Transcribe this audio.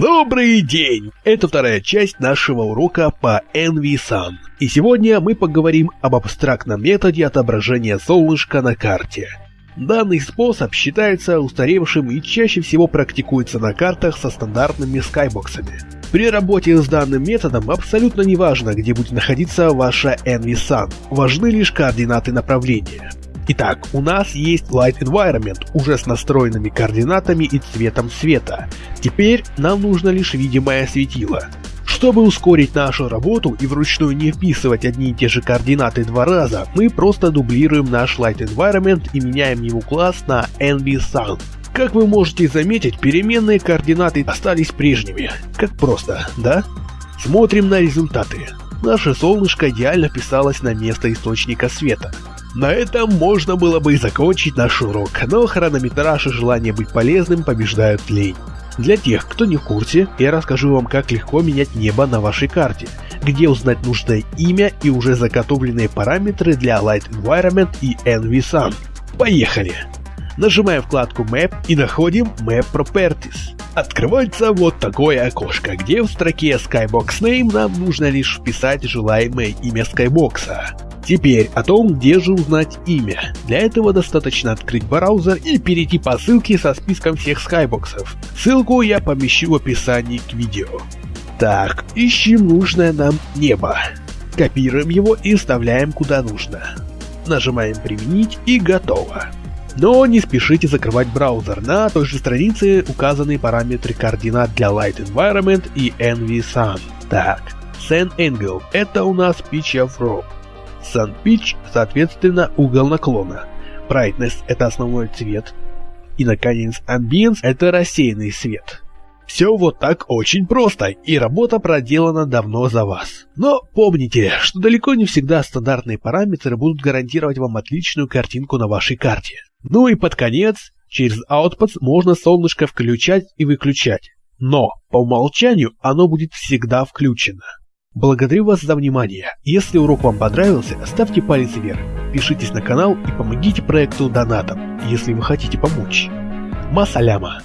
Добрый день! Это вторая часть нашего урока по NVSun. И сегодня мы поговорим об абстрактном методе отображения солнышка на карте. Данный способ считается устаревшим и чаще всего практикуется на картах со стандартными скайбоксами. При работе с данным методом абсолютно не важно, где будет находиться ваша NVSun, важны лишь координаты направления. Итак, у нас есть Light Environment уже с настроенными координатами и цветом света. Теперь нам нужно лишь видимое светило. Чтобы ускорить нашу работу и вручную не вписывать одни и те же координаты два раза, мы просто дублируем наш Light Environment и меняем его класс на NVSun. Как вы можете заметить, переменные координаты остались прежними. Как просто, да? Смотрим на результаты. Наше солнышко идеально вписалось на место источника света. На этом можно было бы и закончить наш урок, но хронометраж и желание быть полезным побеждают лень. Для тех, кто не в курсе, я расскажу вам, как легко менять небо на вашей карте, где узнать нужное имя и уже заготовленные параметры для Light Environment и NVSun. Поехали! Нажимаем вкладку Map и находим Map Properties. Открывается вот такое окошко, где в строке Skybox Name нам нужно лишь вписать желаемое имя Skybox. Теперь о том, где же узнать имя. Для этого достаточно открыть браузер и перейти по ссылке со списком всех скайбоксов. Ссылку я помещу в описании к видео. Так, ищем нужное нам небо. Копируем его и вставляем куда нужно. Нажимаем «Применить» и готово. Но не спешите закрывать браузер, на той же странице указаны параметры координат для Light Environment и NVSun. Так, Sun Angle – это у нас Pitch of Rope. Sun Pitch, соответственно, угол наклона. Brightness – это основной цвет. И, наконец, Ambience – это рассеянный свет. Все вот так очень просто, и работа проделана давно за вас. Но помните, что далеко не всегда стандартные параметры будут гарантировать вам отличную картинку на вашей карте. Ну и под конец, через Outputs можно солнышко включать и выключать. Но, по умолчанию, оно будет всегда включено. Благодарю вас за внимание. Если урок вам понравился, ставьте палец вверх, подпишитесь на канал и помогите проекту донатом, если вы хотите помочь. Масаляма!